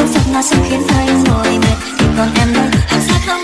giấc giọt mà khiến anh ngồi mệt. Thì còn em đâu hạt sát không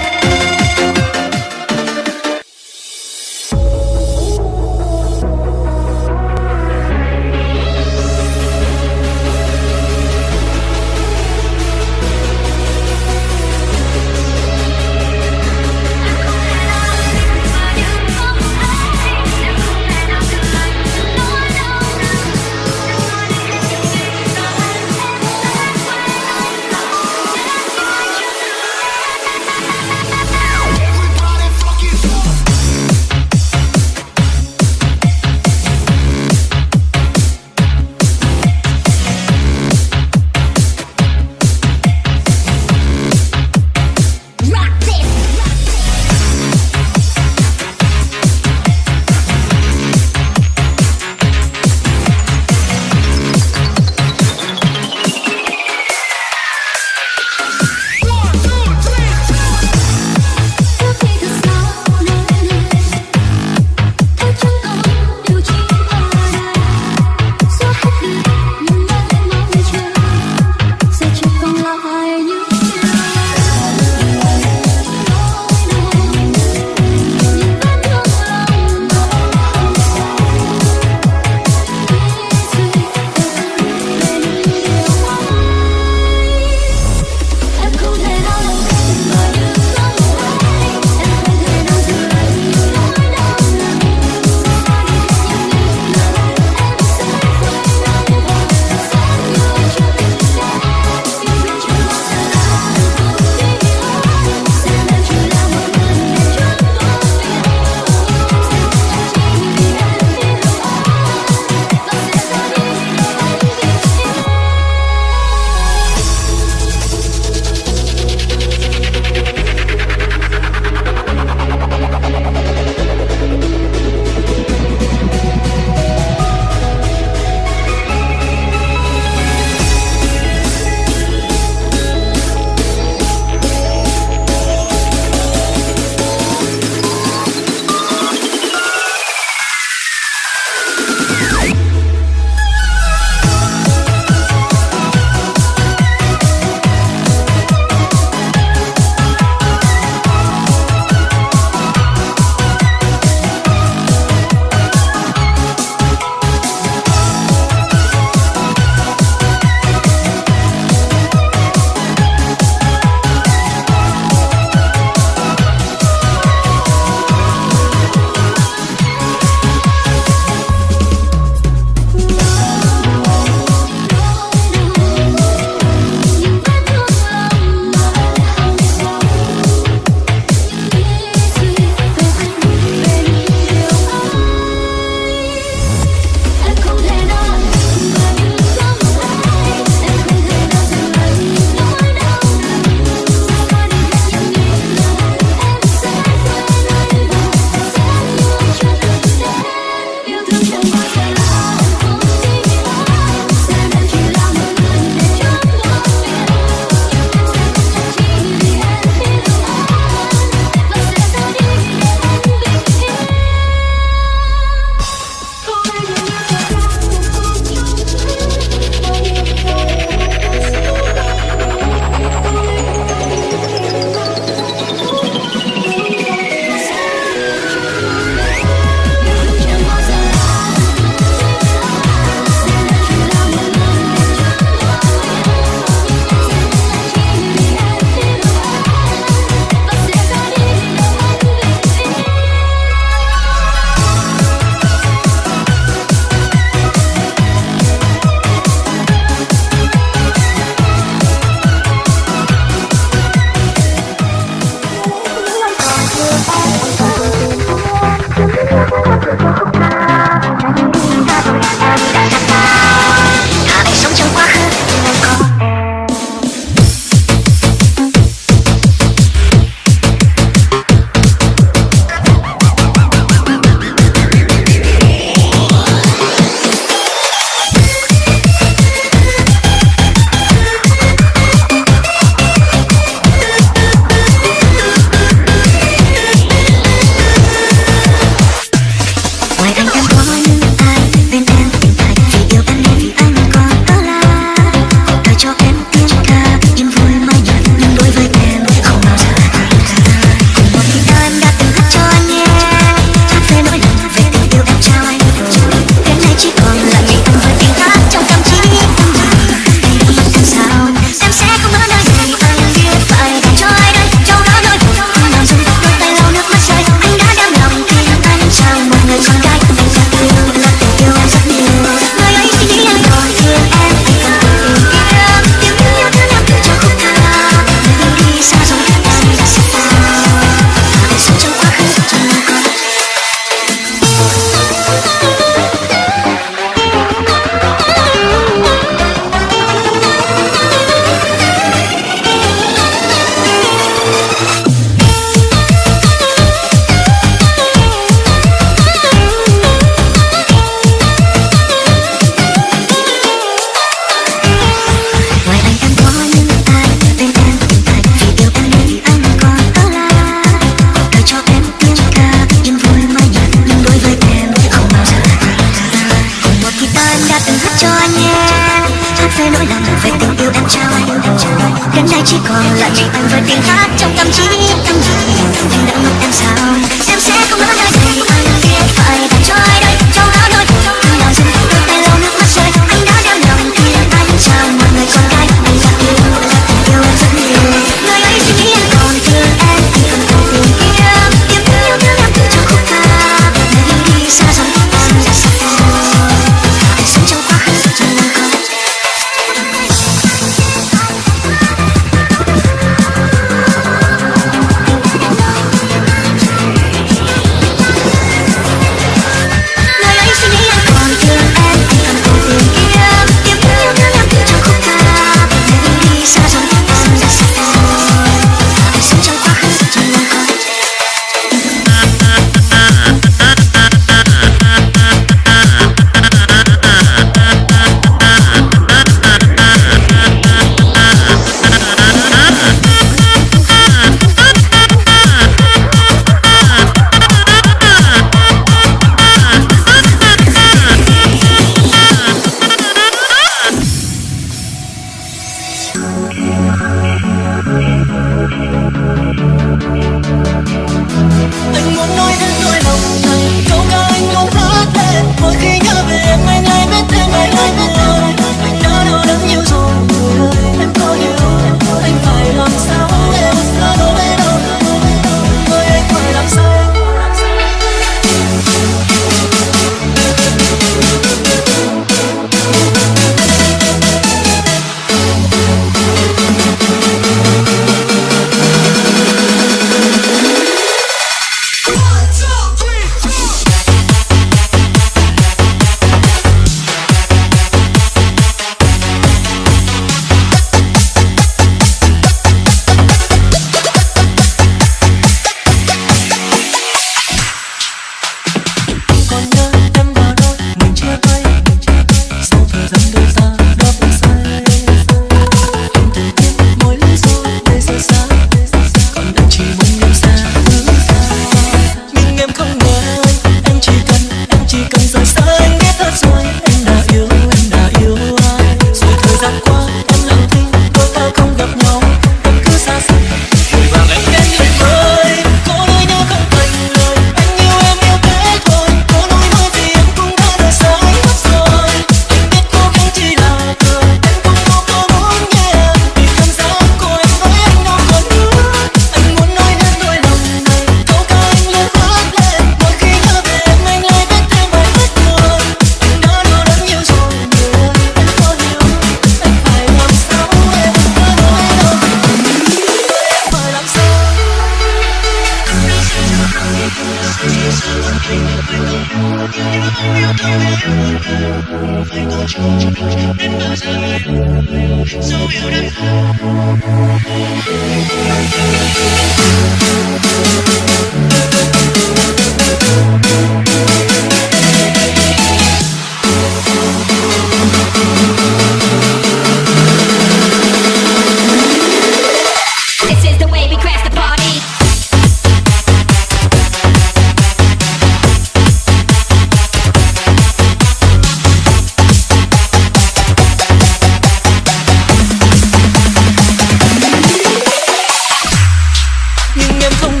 comienza un